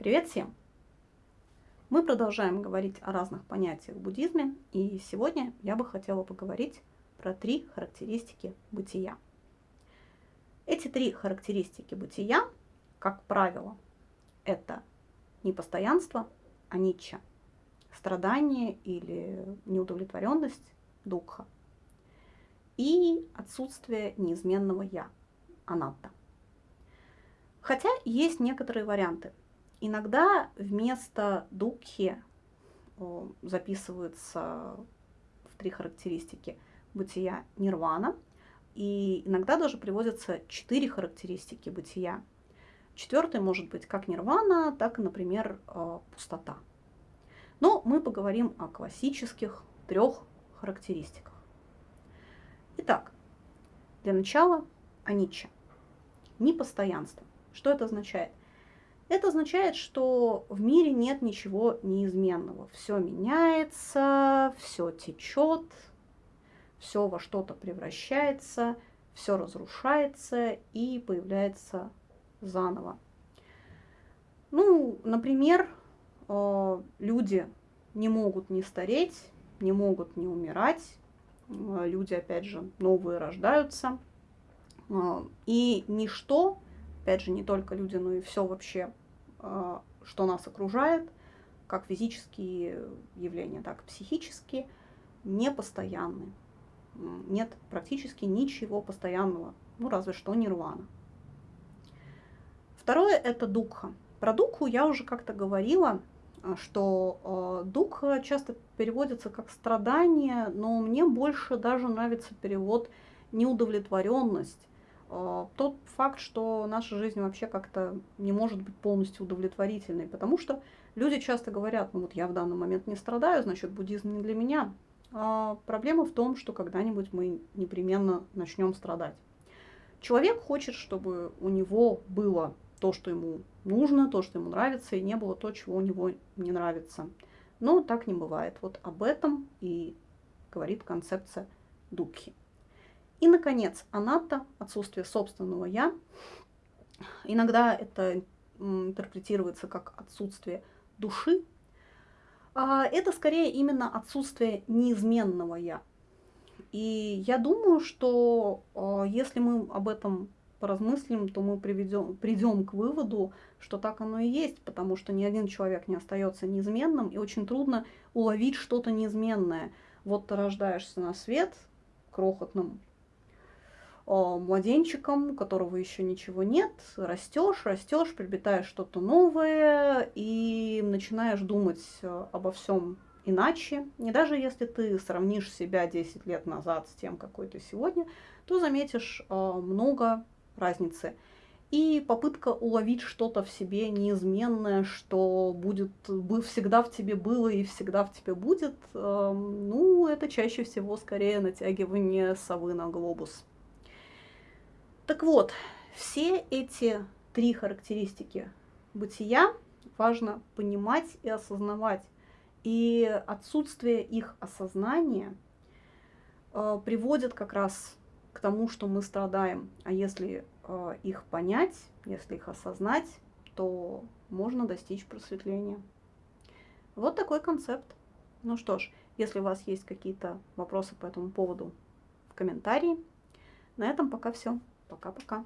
Привет всем! Мы продолжаем говорить о разных понятиях в буддизме, и сегодня я бы хотела поговорить про три характеристики бытия. Эти три характеристики бытия, как правило, это непостоянство, аничча, страдание или неудовлетворенность, духа, и отсутствие неизменного «я», анатта. Хотя есть некоторые варианты. Иногда вместо дукхи записываются в три характеристики бытия нирвана, и иногда даже приводятся четыре характеристики бытия. Четвертый может быть как нирвана, так и, например, э, пустота. Но мы поговорим о классических трех характеристиках. Итак, для начала анича. Непостоянство. Что это означает? Это означает, что в мире нет ничего неизменного. Все меняется, все течет, все во что-то превращается, все разрушается и появляется заново. Ну, например, э, люди не могут не стареть, не могут не умирать, э, люди, опять же, новые рождаются, э, и ничто опять же, не только люди, но и все вообще, а, что нас окружает, как физические явления, так и психические, не постоянны. Нет практически ничего постоянного, ну разве что нирвана. Второе – это дукха. Про духу я уже как-то говорила, а, что э, духа часто переводится как страдание, но мне больше даже нравится перевод неудовлетворенность а, тот факт, что наша жизнь вообще как-то не может быть полностью удовлетворительной, потому что люди часто говорят, ну вот я в данный момент не страдаю, значит буддизм не для меня. А проблема в том, что когда-нибудь мы непременно начнем страдать. Человек хочет, чтобы у него было то, что ему нужно, то, что ему нравится, и не было то, чего у него не нравится. Но так не бывает. Вот об этом и говорит концепция Дукхи. И, наконец, анатта, отсутствие собственного «я». Иногда это интерпретируется как отсутствие души. А это скорее именно отсутствие неизменного «я». И я думаю, что а, если мы об этом поразмыслим, то мы приведем, придем к выводу, что так оно и есть, потому что ни один человек не остается неизменным, и очень трудно уловить что-то неизменное. Вот ты рождаешься на свет крохотным младенчиком, у которого еще ничего нет, растешь, растешь, приобретаешь что-то новое и начинаешь думать э, обо всем иначе. И даже если ты сравнишь себя 10 лет назад с тем, какой ты сегодня, то заметишь э, много разницы. И попытка уловить что-то в себе неизменное, что будет всегда в тебе было и всегда в тебе будет, э, ну, это чаще всего скорее натягивание совы на глобус. Так вот, все эти три характеристики бытия важно понимать и осознавать. И отсутствие их осознания э, приводит как раз к тому, что мы страдаем. А если э, их понять, если их осознать, то можно достичь просветления. Вот такой концепт. Ну что ж, если у вас есть какие-то вопросы по этому поводу, комментарии. На этом пока все. Пока-пока.